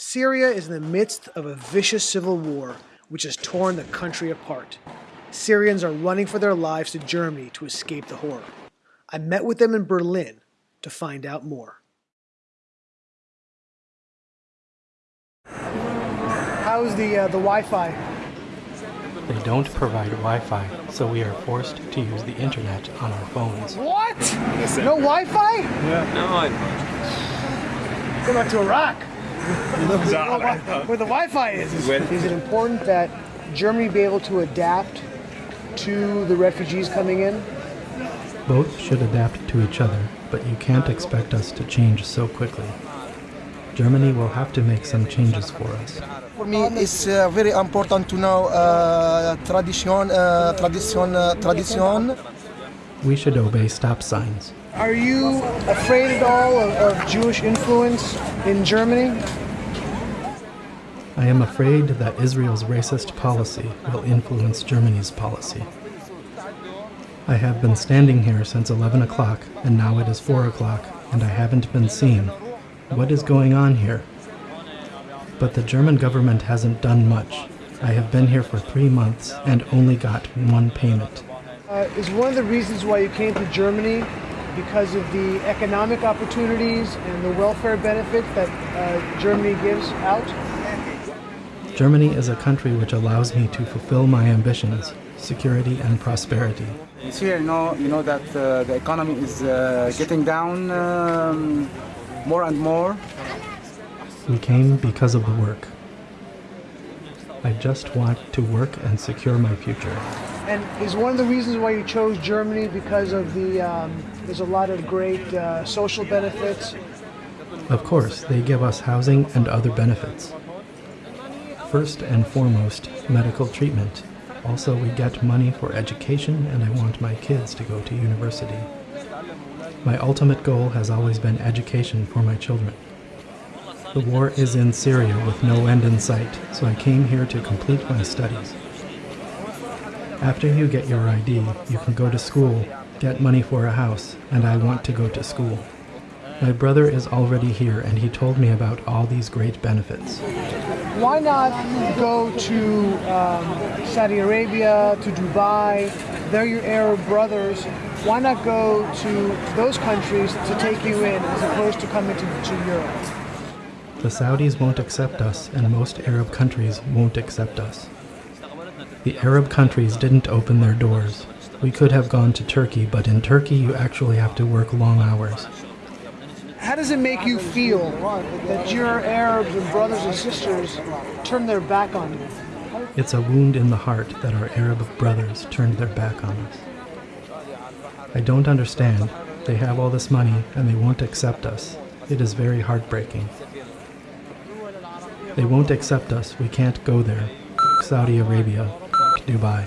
Syria is in the midst of a vicious civil war which has torn the country apart. Syrians are running for their lives to Germany to escape the horror. I met with them in Berlin to find out more. How's the uh, the Wi-Fi? They don't provide Wi-Fi, so we are forced to use the internet on our phones. What? No Wi-Fi? Nein. Go back to Iraq. Where the Wi-Fi is. Is, is it important that Germany be able to adapt to the refugees coming in? Both should adapt to each other, but you can't expect us to change so quickly. Germany will have to make some changes for us. For me, it's uh, very important to know uh, tradition, uh, tradition, uh, tradition. We should obey stop signs. Are you afraid at all of, of Jewish influence in Germany? I am afraid that Israel's racist policy will influence Germany's policy. I have been standing here since 11 o'clock, and now it is 4 o'clock, and I haven't been seen. What is going on here? But the German government hasn't done much. I have been here for three months and only got one payment. Uh, is one of the reasons why you came to Germany because of the economic opportunities and the welfare benefits that uh, Germany gives out? Germany is a country which allows me to fulfill my ambitions, security and prosperity. It's here, you know, you know that uh, the economy is uh, getting down um, more and more. We came because of the work. I just want to work and secure my future. And is one of the reasons why you chose Germany because of the um, there's a lot of great uh, social benefits? Of course, they give us housing and other benefits. First and foremost, medical treatment. Also, we get money for education, and I want my kids to go to university. My ultimate goal has always been education for my children. The war is in Syria with no end in sight, so I came here to complete my studies. After you get your ID, you can go to school, get money for a house, and I want to go to school. My brother is already here, and he told me about all these great benefits. Why not go to um, Saudi Arabia, to Dubai? They're your Arab brothers. Why not go to those countries to take you in as opposed to coming to, to Europe? The Saudis won't accept us, and most Arab countries won't accept us. The Arab countries didn't open their doors. We could have gone to Turkey, but in Turkey you actually have to work long hours. How does it make you feel that your Arabs and brothers and sisters turn their back on you? It's a wound in the heart that our Arab brothers turned their back on us. I don't understand. They have all this money and they won't accept us. It is very heartbreaking. They won't accept us. We can't go there. Saudi Arabia. Dubai.